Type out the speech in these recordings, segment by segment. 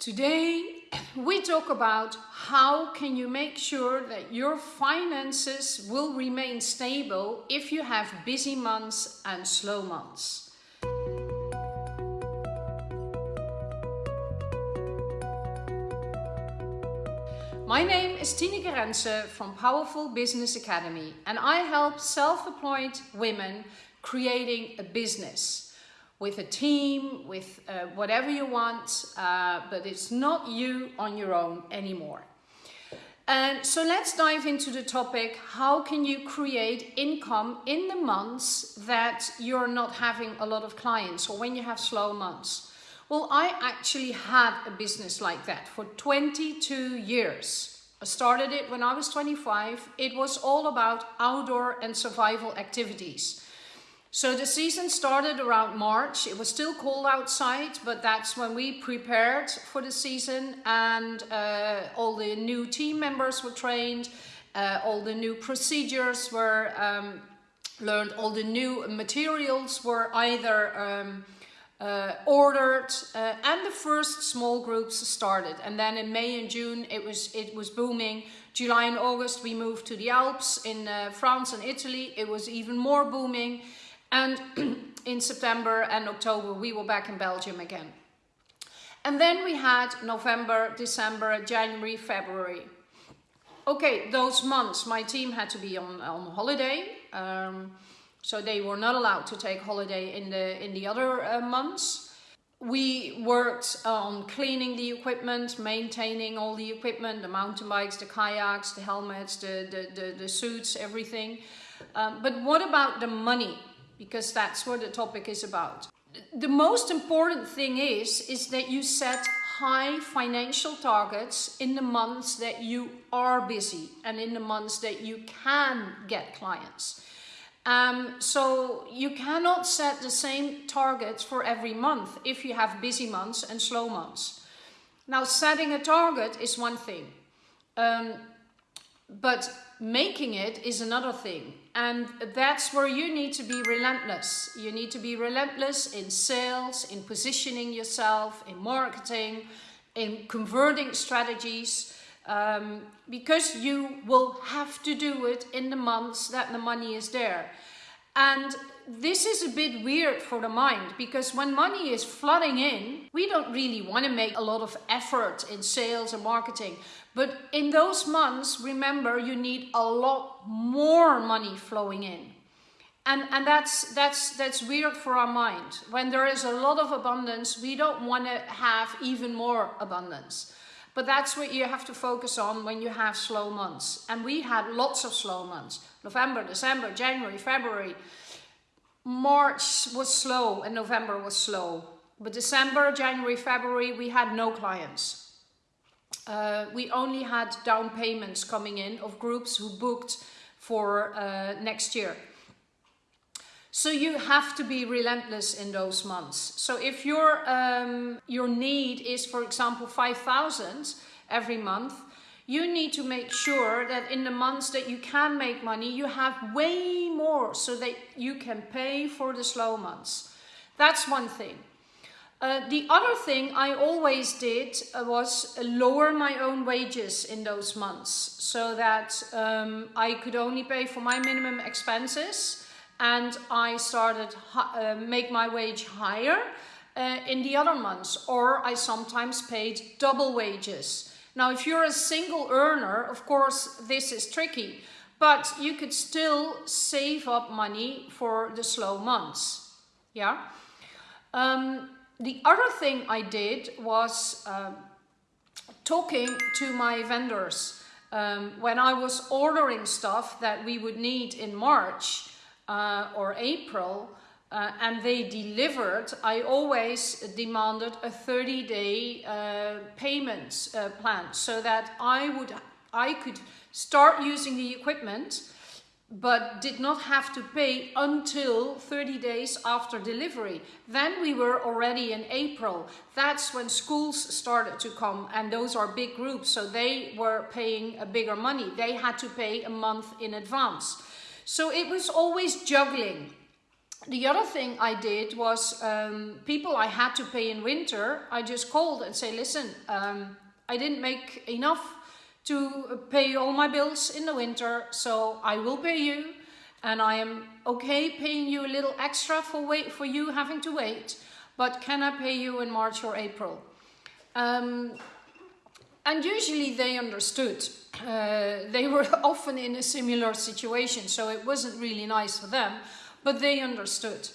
Today we talk about how can you make sure that your finances will remain stable if you have busy months and slow months. My name is Tineke Rense from Powerful Business Academy and I help self-employed women creating a business with a team, with uh, whatever you want, uh, but it's not you on your own anymore. And so let's dive into the topic, how can you create income in the months that you're not having a lot of clients or when you have slow months? Well, I actually had a business like that for 22 years. I started it when I was 25. It was all about outdoor and survival activities. So the season started around March. It was still cold outside, but that's when we prepared for the season and uh, all the new team members were trained, uh, all the new procedures were um, learned, all the new materials were either um, uh, ordered uh, and the first small groups started. And then in May and June it was it was booming. July and August we moved to the Alps in uh, France and Italy. It was even more booming and in September and October, we were back in Belgium again. And then we had November, December, January, February. Okay, those months, my team had to be on, on holiday. Um, so they were not allowed to take holiday in the, in the other uh, months. We worked on cleaning the equipment, maintaining all the equipment, the mountain bikes, the kayaks, the helmets, the, the, the, the suits, everything. Um, but what about the money? Because that's what the topic is about. The most important thing is, is that you set high financial targets in the months that you are busy and in the months that you can get clients. Um, so you cannot set the same targets for every month if you have busy months and slow months. Now setting a target is one thing, um, but making it is another thing. And that's where you need to be relentless. You need to be relentless in sales, in positioning yourself, in marketing, in converting strategies, um, because you will have to do it in the months that the money is there. And this is a bit weird for the mind because when money is flooding in, we don't really want to make a lot of effort in sales and marketing. But in those months, remember, you need a lot more money flowing in. And, and that's, that's, that's weird for our mind. When there is a lot of abundance, we don't want to have even more abundance. But that's what you have to focus on when you have slow months. And we had lots of slow months. November, December, January, February. March was slow and November was slow. But December, January, February, we had no clients. Uh, we only had down payments coming in of groups who booked for uh, next year. So you have to be relentless in those months. So if your, um, your need is, for example, 5,000 every month, you need to make sure that in the months that you can make money, you have way more so that you can pay for the slow months. That's one thing. Uh, the other thing I always did uh, was lower my own wages in those months so that um, I could only pay for my minimum expenses and I started uh, make my wage higher uh, in the other months or I sometimes paid double wages now, if you're a single earner, of course, this is tricky, but you could still save up money for the slow months. Yeah. Um, the other thing I did was uh, talking to my vendors. Um, when I was ordering stuff that we would need in March uh, or April, uh, and they delivered, I always demanded a 30 day uh, payment uh, plan so that I would I could start using the equipment but did not have to pay until 30 days after delivery. Then we were already in April. That's when schools started to come and those are big groups so they were paying a bigger money. They had to pay a month in advance. So it was always juggling the other thing I did was um, people I had to pay in winter, I just called and say, listen, um, I didn't make enough to pay all my bills in the winter, so I will pay you and I am okay paying you a little extra for wait for you having to wait, but can I pay you in March or April? Um, and usually they understood. Uh, they were often in a similar situation, so it wasn't really nice for them, but they understood.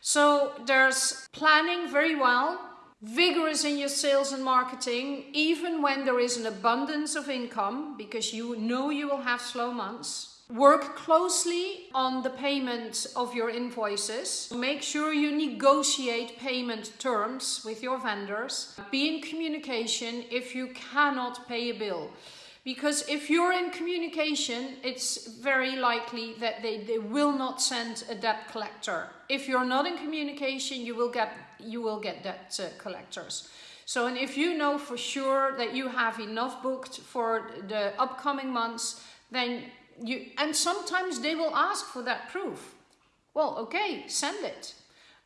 So there's planning very well, vigorous in your sales and marketing, even when there is an abundance of income, because you know you will have slow months. Work closely on the payment of your invoices. Make sure you negotiate payment terms with your vendors. Be in communication if you cannot pay a bill. Because if you're in communication, it's very likely that they, they will not send a debt collector. If you're not in communication, you will get, you will get debt uh, collectors. So, and if you know for sure that you have enough booked for the upcoming months, then you, and sometimes they will ask for that proof. Well, okay, send it.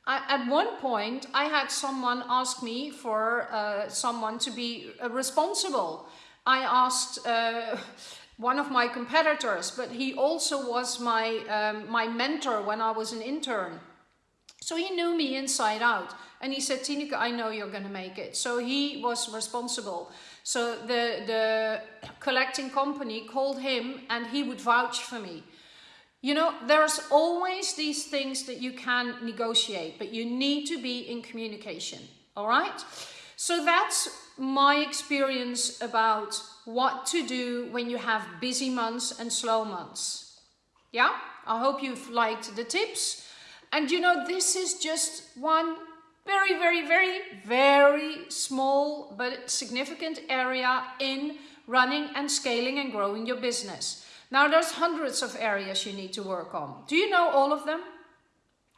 I, at one point, I had someone ask me for uh, someone to be uh, responsible. I asked uh, one of my competitors, but he also was my, um, my mentor when I was an intern. So he knew me inside out. And he said, Tineke, I know you're going to make it. So he was responsible. So the, the collecting company called him and he would vouch for me. You know, there's always these things that you can negotiate, but you need to be in communication. All right? So that's my experience about what to do when you have busy months and slow months. Yeah? I hope you've liked the tips. And you know, this is just one very, very, very, very small but significant area in running and scaling and growing your business. Now there's hundreds of areas you need to work on. Do you know all of them?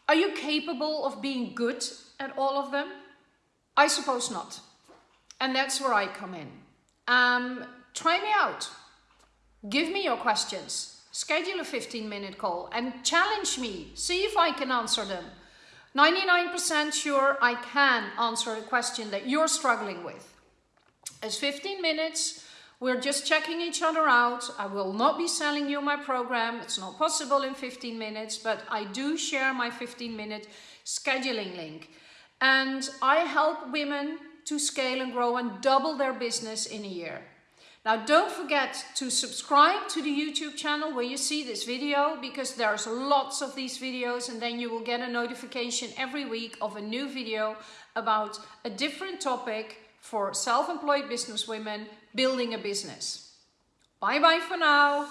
Are you capable of being good at all of them? I suppose not. And that's where I come in. Um, try me out. Give me your questions. Schedule a 15 minute call and challenge me. See if I can answer them. 99% sure I can answer a question that you're struggling with. It's 15 minutes. We're just checking each other out. I will not be selling you my program. It's not possible in 15 minutes, but I do share my 15 minute scheduling link. And I help women to scale and grow and double their business in a year. Now don't forget to subscribe to the YouTube channel where you see this video because there's lots of these videos and then you will get a notification every week of a new video about a different topic for self-employed business women building a business. Bye bye for now.